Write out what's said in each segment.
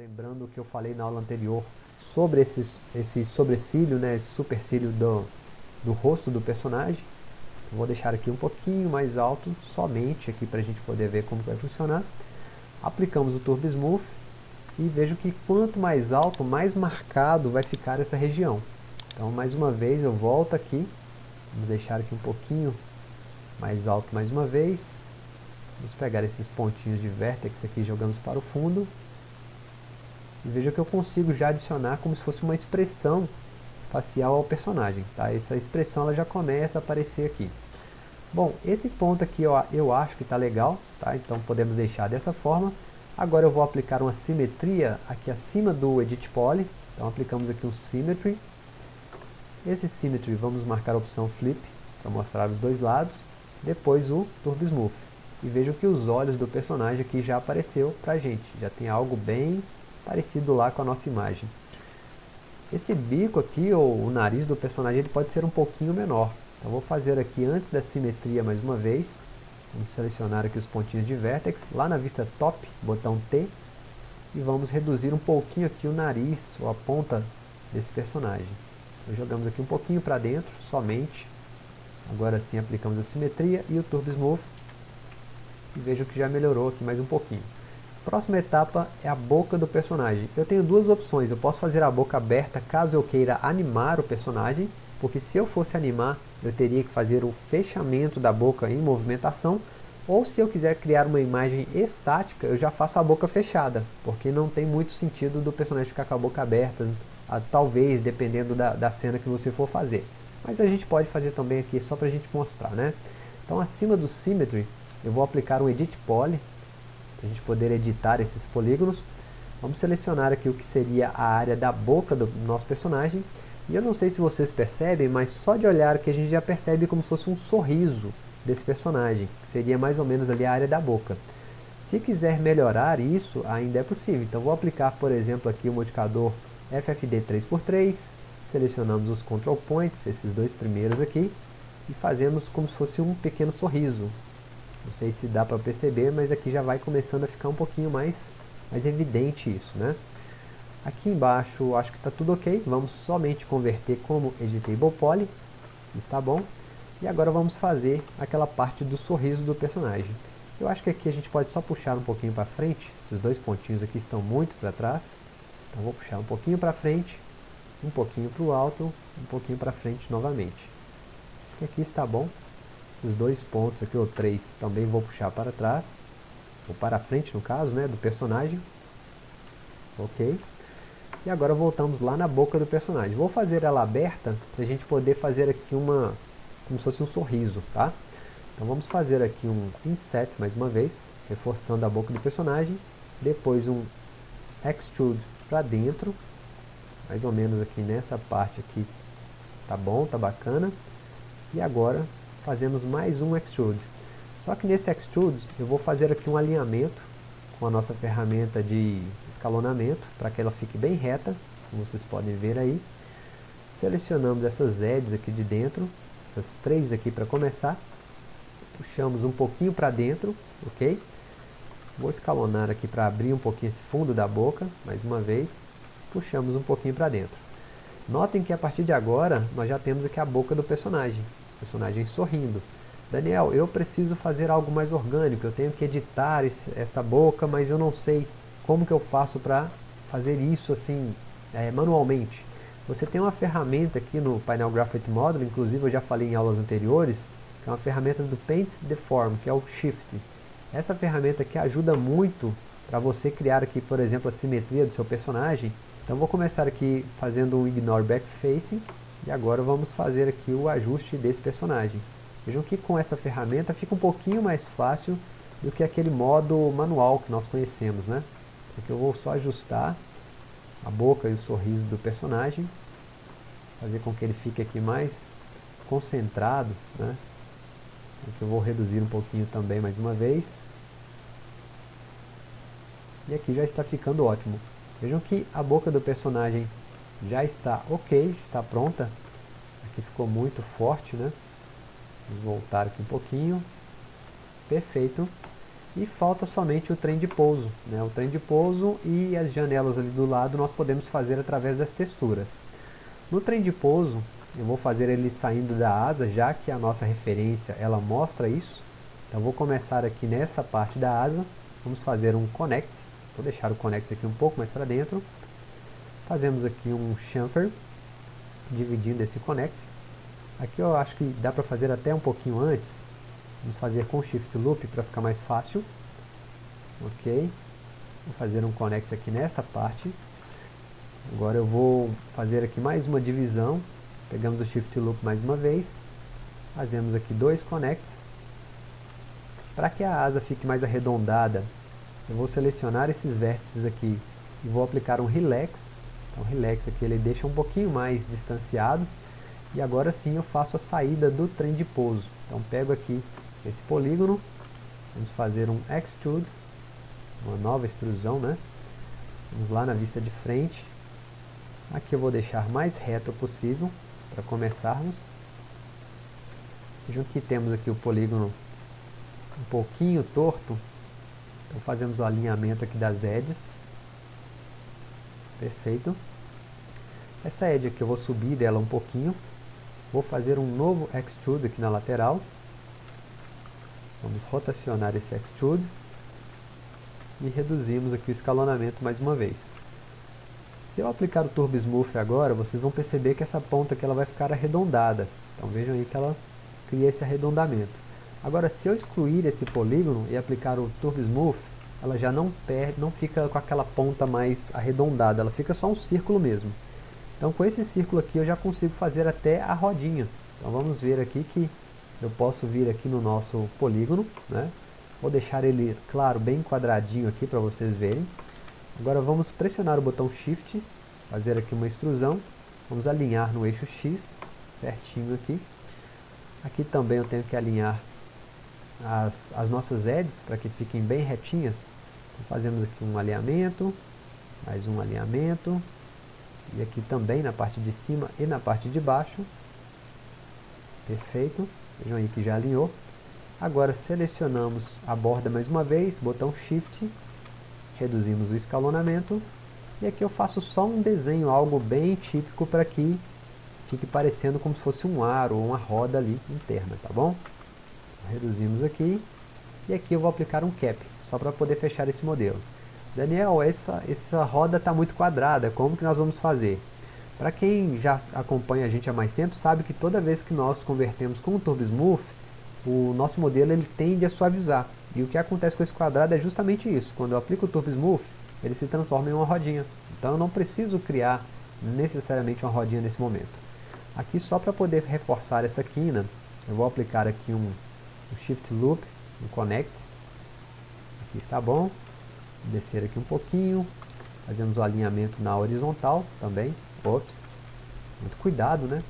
lembrando o que eu falei na aula anterior sobre esse, esse sobrecílio, né, esse supercílio do, do rosto do personagem. vou deixar aqui um pouquinho mais alto, somente aqui para a gente poder ver como vai funcionar. Aplicamos o Turbo Smooth e vejo que quanto mais alto, mais marcado vai ficar essa região. Então mais uma vez eu volto aqui, vamos deixar aqui um pouquinho mais alto mais uma vez. Vamos pegar esses pontinhos de vértex aqui jogamos para o fundo. E veja que eu consigo já adicionar como se fosse uma expressão facial ao personagem. Tá? Essa expressão ela já começa a aparecer aqui. Bom, esse ponto aqui eu, eu acho que está legal, tá? então podemos deixar dessa forma. Agora eu vou aplicar uma simetria aqui acima do Edit Poly. Então aplicamos aqui um Symmetry. Esse Symmetry vamos marcar a opção Flip, para mostrar os dois lados. Depois o Turbo Smooth. E vejam que os olhos do personagem aqui já apareceu para a gente. Já tem algo bem parecido lá com a nossa imagem. Esse bico aqui, ou o nariz do personagem, ele pode ser um pouquinho menor. Então vou fazer aqui antes da simetria mais uma vez. Vamos selecionar aqui os pontinhos de vertex, lá na vista top, botão T. E vamos reduzir um pouquinho aqui o nariz, ou a ponta desse personagem. Então, jogamos aqui um pouquinho para dentro, somente. Agora sim aplicamos a simetria e o Turbo Smooth. E vejo que já melhorou aqui mais um pouquinho. Próxima etapa é a boca do personagem. Eu tenho duas opções, eu posso fazer a boca aberta caso eu queira animar o personagem, porque se eu fosse animar, eu teria que fazer o fechamento da boca em movimentação, ou se eu quiser criar uma imagem estática, eu já faço a boca fechada, porque não tem muito sentido do personagem ficar com a boca aberta, talvez dependendo da, da cena que você for fazer. Mas a gente pode fazer também aqui só para a gente mostrar, né? Então acima do Symmetry, eu vou aplicar um Edit Poly, para a gente poder editar esses polígonos. Vamos selecionar aqui o que seria a área da boca do nosso personagem. E eu não sei se vocês percebem, mas só de olhar que a gente já percebe como se fosse um sorriso desse personagem, que seria mais ou menos ali a área da boca. Se quiser melhorar isso, ainda é possível. Então vou aplicar, por exemplo, aqui o modificador FFD 3x3, selecionamos os control points, esses dois primeiros aqui, e fazemos como se fosse um pequeno sorriso, não sei se dá para perceber, mas aqui já vai começando a ficar um pouquinho mais, mais evidente isso, né? Aqui embaixo acho que está tudo ok, vamos somente converter como Editable Poly, está bom. E agora vamos fazer aquela parte do sorriso do personagem. Eu acho que aqui a gente pode só puxar um pouquinho para frente, esses dois pontinhos aqui estão muito para trás. Então vou puxar um pouquinho para frente, um pouquinho para o alto, um pouquinho para frente novamente. E aqui está bom. Esses dois pontos aqui, ou três, também vou puxar para trás. Ou para frente, no caso, né, do personagem. Ok. E agora voltamos lá na boca do personagem. Vou fazer ela aberta para a gente poder fazer aqui uma, como se fosse um sorriso, tá? Então vamos fazer aqui um inset mais uma vez, reforçando a boca do personagem. Depois um extrude para dentro, mais ou menos aqui nessa parte aqui. Tá bom, tá bacana. E agora fazemos mais um extrude. Só que nesse extrude eu vou fazer aqui um alinhamento com a nossa ferramenta de escalonamento, para que ela fique bem reta, como vocês podem ver aí. Selecionamos essas edges aqui de dentro, essas três aqui para começar. Puxamos um pouquinho para dentro, ok? Vou escalonar aqui para abrir um pouquinho esse fundo da boca, mais uma vez. Puxamos um pouquinho para dentro. Notem que a partir de agora, nós já temos aqui a boca do personagem personagem sorrindo. Daniel, eu preciso fazer algo mais orgânico, eu tenho que editar esse, essa boca, mas eu não sei como que eu faço para fazer isso assim é, manualmente. Você tem uma ferramenta aqui no painel Graphite Model, inclusive eu já falei em aulas anteriores, que é uma ferramenta do Paint Deform, que é o Shift. Essa ferramenta aqui ajuda muito para você criar aqui, por exemplo, a simetria do seu personagem. Então vou começar aqui fazendo um Ignore Backfacing, e agora vamos fazer aqui o ajuste desse personagem. Vejam que com essa ferramenta fica um pouquinho mais fácil do que aquele modo manual que nós conhecemos, né? Aqui eu vou só ajustar a boca e o sorriso do personagem, fazer com que ele fique aqui mais concentrado, né? Aqui eu vou reduzir um pouquinho também mais uma vez. E aqui já está ficando ótimo. Vejam que a boca do personagem já está ok, está pronta. Aqui ficou muito forte, né? Vamos voltar aqui um pouquinho. Perfeito. E falta somente o trem de pouso. Né? O trem de pouso e as janelas ali do lado nós podemos fazer através das texturas. No trem de pouso, eu vou fazer ele saindo da asa, já que a nossa referência ela mostra isso. Então vou começar aqui nessa parte da asa, vamos fazer um connect, vou deixar o connect aqui um pouco mais para dentro. Fazemos aqui um chamfer, dividindo esse connect. Aqui eu acho que dá para fazer até um pouquinho antes, vamos fazer com shift loop para ficar mais fácil. Ok, vou fazer um connect aqui nessa parte. Agora eu vou fazer aqui mais uma divisão, Pegamos o Shift Loop mais uma vez, fazemos aqui dois connects. Para que a asa fique mais arredondada, eu vou selecionar esses vértices aqui e vou aplicar um Relax. O Relax aqui ele deixa um pouquinho mais distanciado. E agora sim eu faço a saída do trem de pouso. Então pego aqui esse polígono, vamos fazer um Extrude, uma nova extrusão, né? Vamos lá na vista de frente. Aqui eu vou deixar mais reto possível para começarmos. Vejam que temos aqui o polígono um pouquinho torto, então fazemos o alinhamento aqui das edges. Perfeito. Essa edge aqui eu vou subir dela um pouquinho, vou fazer um novo extrude aqui na lateral. Vamos rotacionar esse extrude e reduzimos aqui o escalonamento mais uma vez. Se eu aplicar o Turbo Smooth agora, vocês vão perceber que essa ponta aqui ela vai ficar arredondada. Então vejam aí que ela cria esse arredondamento. Agora, se eu excluir esse polígono e aplicar o Turbo Smooth, ela já não perde, não fica com aquela ponta mais arredondada, ela fica só um círculo mesmo. Então com esse círculo aqui eu já consigo fazer até a rodinha. Então vamos ver aqui que eu posso vir aqui no nosso polígono, né? Vou deixar ele, claro, bem quadradinho aqui para vocês verem. Agora vamos pressionar o botão Shift, fazer aqui uma extrusão, vamos alinhar no eixo X, certinho aqui. Aqui também eu tenho que alinhar as, as nossas edges para que fiquem bem retinhas. Então fazemos aqui um alinhamento, mais um alinhamento, e aqui também na parte de cima e na parte de baixo. Perfeito, vejam aí que já alinhou. Agora selecionamos a borda mais uma vez, botão Shift, reduzimos o escalonamento e aqui eu faço só um desenho, algo bem típico para que fique parecendo como se fosse um aro ou uma roda ali interna, tá bom? Reduzimos aqui e aqui eu vou aplicar um cap, só para poder fechar esse modelo. Daniel, essa, essa roda está muito quadrada, como que nós vamos fazer? Para quem já acompanha a gente há mais tempo, sabe que toda vez que nós convertemos com o Turbo Smooth, o nosso modelo ele tende a suavizar. E o que acontece com esse quadrado é justamente isso. Quando eu aplico o Turbo Smooth, ele se transforma em uma rodinha. Então eu não preciso criar necessariamente uma rodinha nesse momento. Aqui só para poder reforçar essa quina, eu vou aplicar aqui um, um Shift Loop, um Connect. Aqui está bom. Descer aqui um pouquinho. Fazemos o alinhamento na horizontal também. Ops. Muito cuidado, né?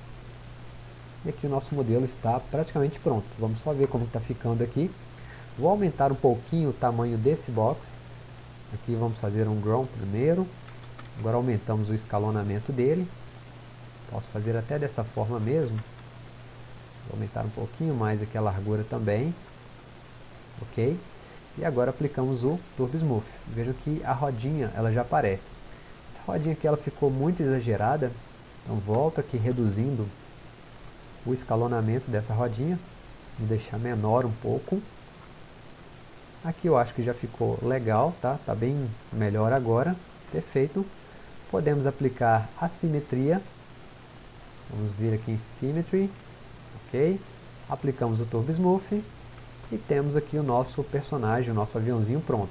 E aqui o nosso modelo está praticamente pronto. Vamos só ver como está ficando aqui. Vou aumentar um pouquinho o tamanho desse box. Aqui vamos fazer um ground primeiro. Agora aumentamos o escalonamento dele. Posso fazer até dessa forma mesmo. Vou aumentar um pouquinho mais aqui a largura também. Ok? E agora aplicamos o Turbo Smooth. Vejam que a rodinha ela já aparece. Essa rodinha aqui ela ficou muito exagerada. Então volto aqui reduzindo o escalonamento dessa rodinha. Vou deixar menor um pouco. Aqui eu acho que já ficou legal, tá? Tá bem melhor agora. Perfeito. Podemos aplicar a simetria. Vamos vir aqui em Symmetry. Ok. Aplicamos o Turbo Smooth. E temos aqui o nosso personagem, o nosso aviãozinho pronto.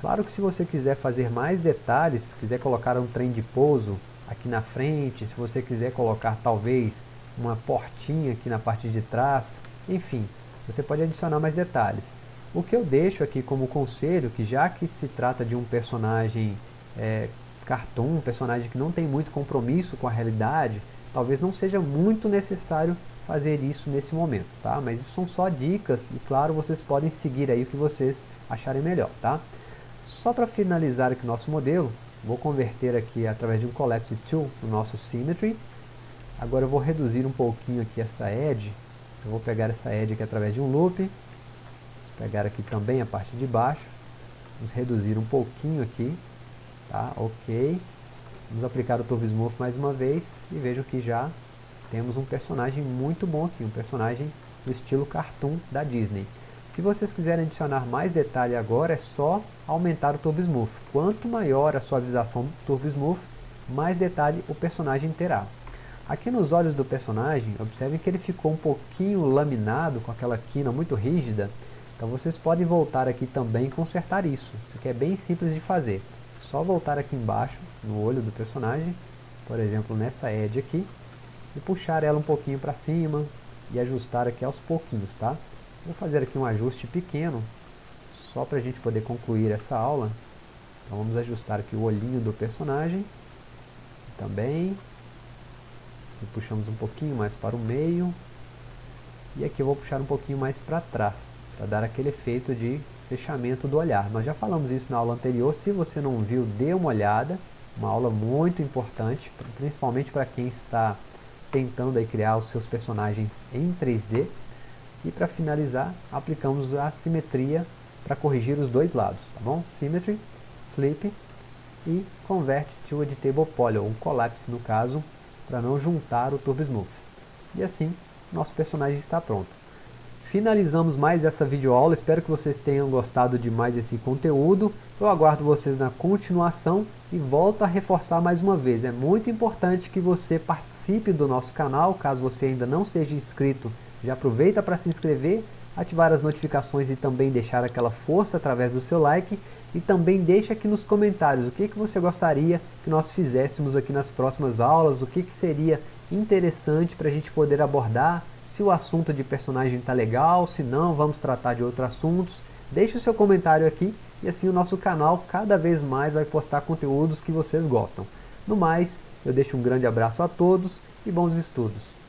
Claro que se você quiser fazer mais detalhes, quiser colocar um trem de pouso aqui na frente, se você quiser colocar talvez uma portinha aqui na parte de trás, enfim, você pode adicionar mais detalhes. O que eu deixo aqui como conselho, que já que se trata de um personagem é, cartoon, um personagem que não tem muito compromisso com a realidade, talvez não seja muito necessário fazer isso nesse momento, tá? Mas isso são só dicas e claro, vocês podem seguir aí o que vocês acharem melhor, tá? Só para finalizar aqui o nosso modelo, vou converter aqui através de um Collapse Tool no nosso Symmetry. Agora eu vou reduzir um pouquinho aqui essa edge, eu vou pegar essa edge aqui através de um loop, pegar aqui também a parte de baixo, vamos reduzir um pouquinho aqui, tá? Ok. Vamos aplicar o Turbo Smooth mais uma vez e vejam que já temos um personagem muito bom aqui, um personagem do estilo cartoon da Disney. Se vocês quiserem adicionar mais detalhe agora, é só aumentar o Turbo Smooth. Quanto maior a suavização do Turbo Smooth, mais detalhe o personagem terá. Aqui nos olhos do personagem, observem que ele ficou um pouquinho laminado, com aquela quina muito rígida. Então vocês podem voltar aqui também e consertar isso. Isso aqui é bem simples de fazer. Só voltar aqui embaixo, no olho do personagem, por exemplo nessa edge aqui, e puxar ela um pouquinho para cima e ajustar aqui aos pouquinhos, tá? Vou fazer aqui um ajuste pequeno, só para a gente poder concluir essa aula. Então vamos ajustar aqui o olhinho do personagem, também, e puxamos um pouquinho mais para o meio, e aqui eu vou puxar um pouquinho mais para trás, para dar aquele efeito de fechamento do olhar. Nós já falamos isso na aula anterior, se você não viu, dê uma olhada, uma aula muito importante, principalmente para quem está tentando aí criar os seus personagens em 3D. E para finalizar, aplicamos a simetria para corrigir os dois lados, tá bom? Symmetry, Flip e Convert to Editable Poly, ou um Collapse no caso, para não juntar o Turbo Smooth. E assim, nosso personagem está pronto. Finalizamos mais essa videoaula, espero que vocês tenham gostado de mais esse conteúdo. Eu aguardo vocês na continuação e volto a reforçar mais uma vez. É muito importante que você participe do nosso canal, caso você ainda não seja inscrito, já aproveita para se inscrever, ativar as notificações e também deixar aquela força através do seu like. E também deixa aqui nos comentários o que, que você gostaria que nós fizéssemos aqui nas próximas aulas, o que, que seria interessante para a gente poder abordar, se o assunto de personagem está legal, se não, vamos tratar de outros assuntos. Deixe o seu comentário aqui e assim o nosso canal cada vez mais vai postar conteúdos que vocês gostam. No mais, eu deixo um grande abraço a todos e bons estudos.